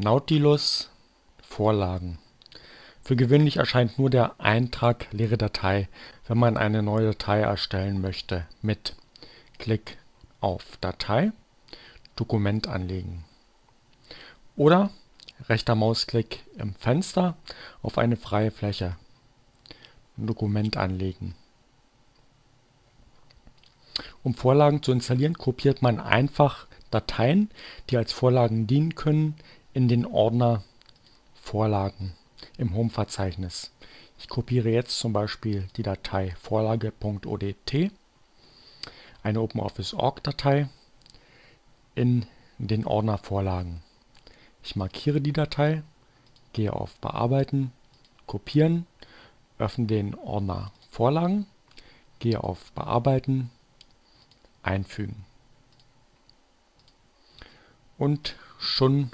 Nautilus Vorlagen Für gewöhnlich erscheint nur der Eintrag leere Datei, wenn man eine neue Datei erstellen möchte mit Klick auf Datei, Dokument anlegen oder rechter Mausklick im Fenster auf eine freie Fläche, Dokument anlegen. Um Vorlagen zu installieren, kopiert man einfach Dateien, die als Vorlagen dienen können, in den Ordner Vorlagen im Home-Verzeichnis. Ich kopiere jetzt zum Beispiel die Datei vorlage.odt, eine OpenOffice.org-Datei, in den Ordner Vorlagen. Ich markiere die Datei, gehe auf Bearbeiten, Kopieren, öffne den Ordner Vorlagen, gehe auf Bearbeiten, Einfügen. Und schon